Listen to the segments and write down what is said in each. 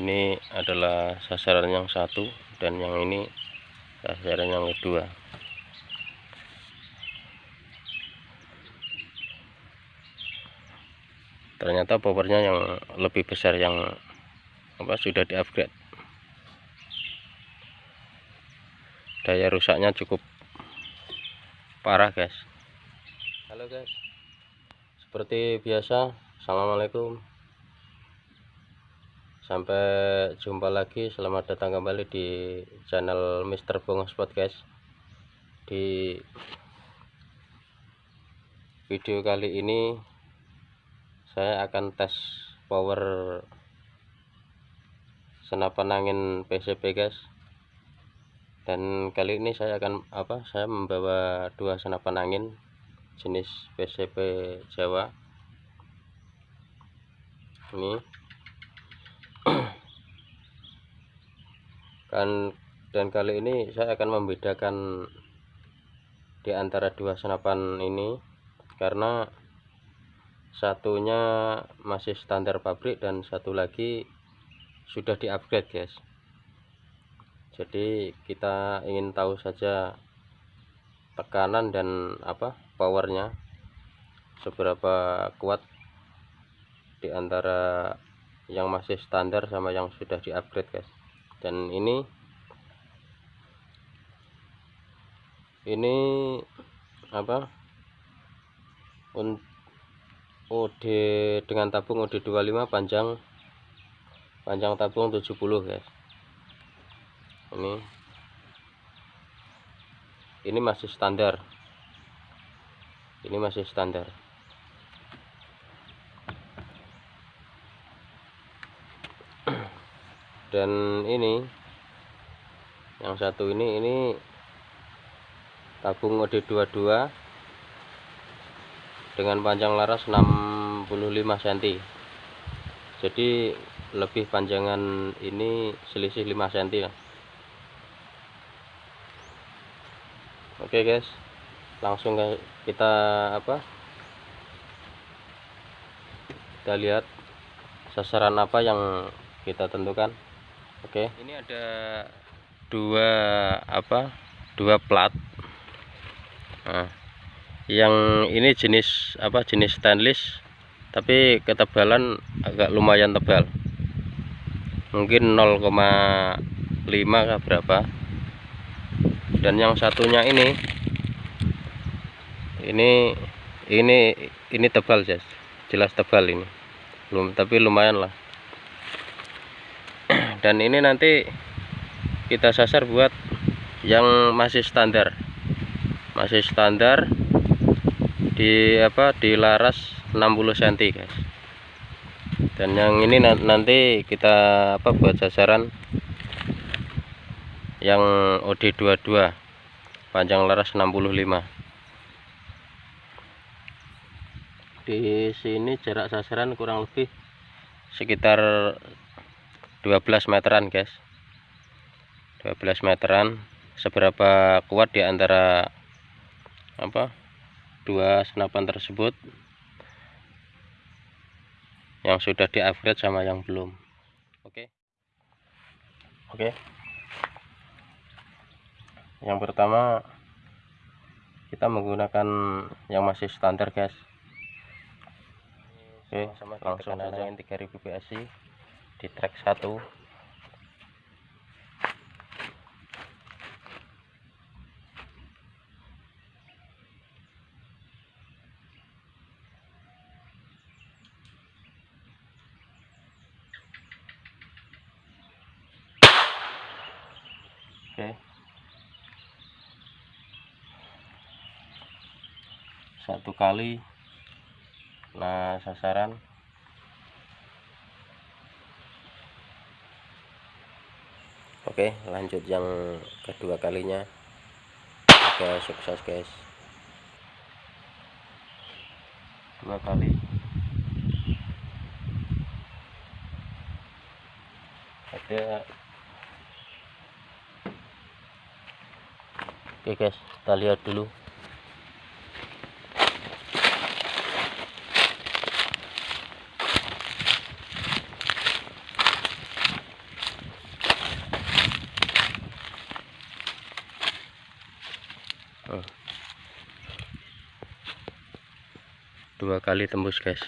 ini adalah sasaran yang satu dan yang ini sasaran yang kedua. Ternyata powernya yang lebih besar yang apa sudah di upgrade daya rusaknya cukup parah guys. Halo guys. Seperti biasa assalamualaikum sampai jumpa lagi selamat datang kembali di channel Mr. Bongos Podcast. Di video kali ini saya akan tes power senapan angin PCP guys. Dan kali ini saya akan apa saya membawa dua senapan angin jenis PCP Jawa. Ini kan dan kali ini saya akan membedakan di antara dua senapan ini karena satunya masih standar pabrik dan satu lagi sudah di upgrade guys. Jadi kita ingin tahu saja tekanan dan apa powernya seberapa kuat di antara yang masih standar sama yang sudah di upgrade guys dan ini ini apa? OD dengan tabung OD 25 panjang panjang tabung 70 guys. Ini ini masih standar. Ini masih standar dan ini yang satu ini ini tabung OD22 dengan panjang laras 65 cm jadi lebih panjangan ini selisih 5 cm oke guys. Langsung kita apa kita lihat sasaran apa yang kita tentukan Oke. Ini ada dua apa? Dua plat. Nah, yang ini jenis apa? Jenis stainless, tapi ketebalan agak lumayan tebal. Mungkin 0,5 kah berapa. Dan yang satunya ini ini ini ini tebal, Jas. Jelas tebal ini. Belum tapi lumayan lah dan ini nanti kita sasar buat yang masih standar. Masih standar di apa di laras 60 cm guys. Dan yang ini nanti kita apa buat sasaran yang OD22 panjang laras 65 di sini jarak sasaran kurang lebih sekitar 12 meteran guys. 12 meteran seberapa kuat di antara apa dua senapan tersebut yang sudah di upgrade sama yang belum. Oke? Okay. oke? Okay. yang pertama kita menggunakan yang masih standar guys. Oke okay, langsung aja. yang 3000 PSI di track 1 Oke. Satu kali nah sasaran Oke lanjut yang kedua kalinya. Oke sukses guys. Dua kali. Ada. Oke guys kita lihat dulu dua kali tembus guys.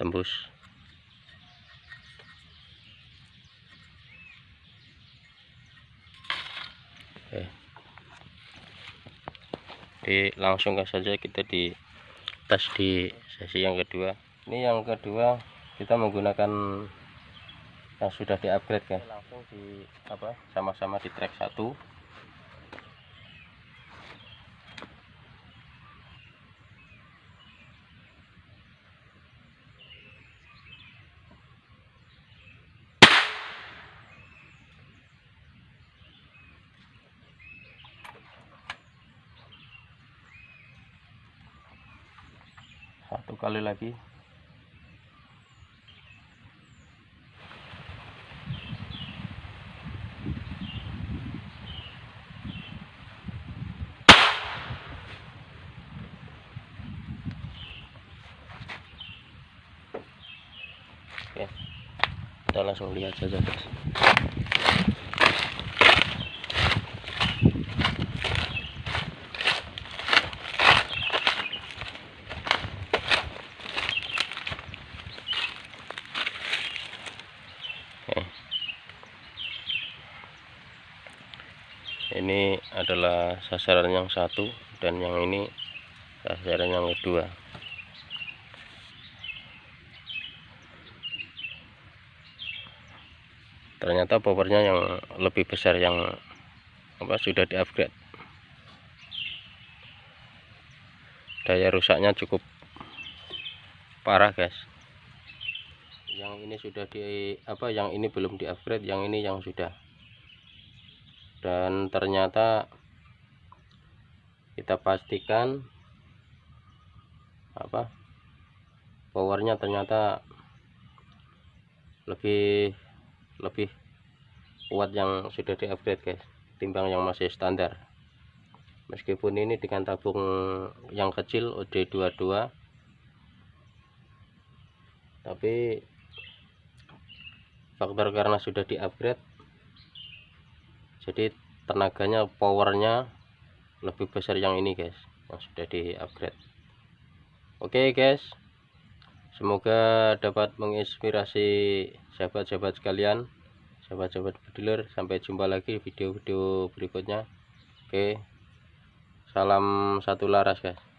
Tembus. Oke. Jadi langsung saja kita di tes di sesi yang kedua. Ini yang kedua kita menggunakan yang sudah di upgrade kan? Langsung di apa sama-sama di track satu. Satu kali lagi Oke. Kita langsung lihat saja, guys. Oke. Ini adalah sasaran yang satu dan yang ini sasaran yang kedua. Ternyata powernya yang lebih besar yang apa sudah di upgrade daya rusaknya cukup parah guys. Yang ini sudah di apa yang ini belum di upgrade yang ini yang sudah. Dan ternyata kita pastikan apa powernya ternyata lebih lebih kuat yang sudah di upgrade guys timbang yang masih standar. Meskipun ini dengan tabung yang kecil OD22 tapi faktor karena sudah di upgrade jadi tenaganya powernya lebih besar yang ini guys yang sudah di upgrade oke guys semoga dapat menginspirasi sahabat-sahabat sekalian sahabat-sahabat bediler. Sampai jumpa lagi video-video berikutnya. Oke salam satu laras guys